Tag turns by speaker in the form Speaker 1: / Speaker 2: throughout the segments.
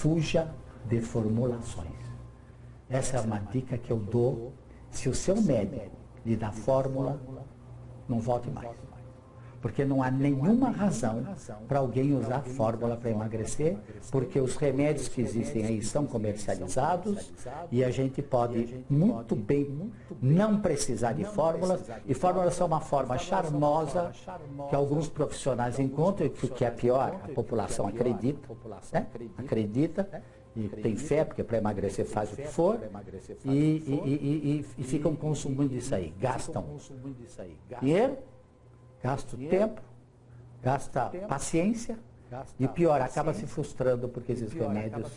Speaker 1: fuja de formulações. Essa é uma dica que eu dou. Se o seu médico lhe dá fórmula, não volte mais. Porque não há nenhuma razão para alguém usar fórmula para emagrecer, porque os remédios que existem aí são comercializados e a gente pode muito bem não precisar de fórmulas. E fórmulas são uma forma charmosa que alguns profissionais encontram, e que é pior, a população acredita, né? acredita e tem fé, porque para emagrecer faz o que for, e, e, e, e ficam consumindo isso aí, gastam dinheiro gasta tempo, gasta paciência e pior, acaba se frustrando porque esses remédios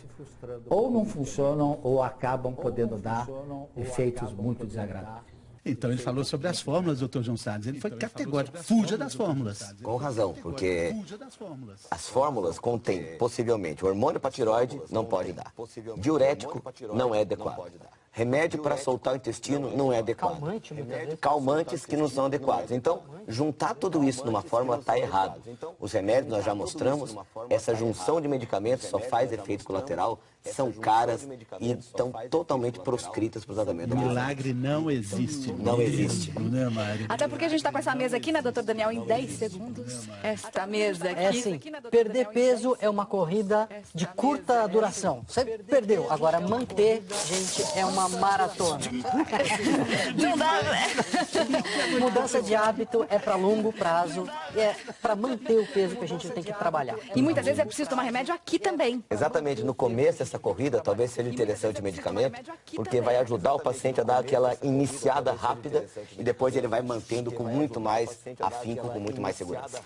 Speaker 1: ou não funcionam ou acabam podendo dar efeitos muito desagradáveis.
Speaker 2: Então ele falou sobre as fórmulas, doutor João Salles. Ele foi então, categórico. Fuja das fórmulas.
Speaker 3: Com razão, porque as fórmulas contêm possivelmente hormônio para tiroide, não pode dar. Diurético não é adequado. Remédio para soltar o intestino não é adequado. Calmantes que não são adequados. Então, juntar tudo isso numa fórmula está errado. Os remédios, nós já mostramos, essa junção de medicamentos só faz efeito colateral, são caras e estão totalmente proscritas para o tratamento.
Speaker 2: Milagre não existe.
Speaker 3: Não existe.
Speaker 2: Né?
Speaker 4: Até porque a gente está com essa mesa aqui, né, doutor Daniel, em 10 segundos. Esta mesa aqui.
Speaker 5: É assim, perder peso é uma corrida de curta duração. Você perdeu. Agora, manter, gente, é uma maratona.
Speaker 4: Não dá, né?
Speaker 5: Mudança de hábito é para longo prazo, é para manter o peso que a gente tem que trabalhar.
Speaker 4: E muitas vezes é preciso tomar remédio aqui também.
Speaker 3: Exatamente, no começo dessa corrida talvez seja interessante o medicamento, porque vai ajudar o paciente a dar aquela iniciada rápida e depois ele vai mantendo com muito mais afinco, com muito mais segurança.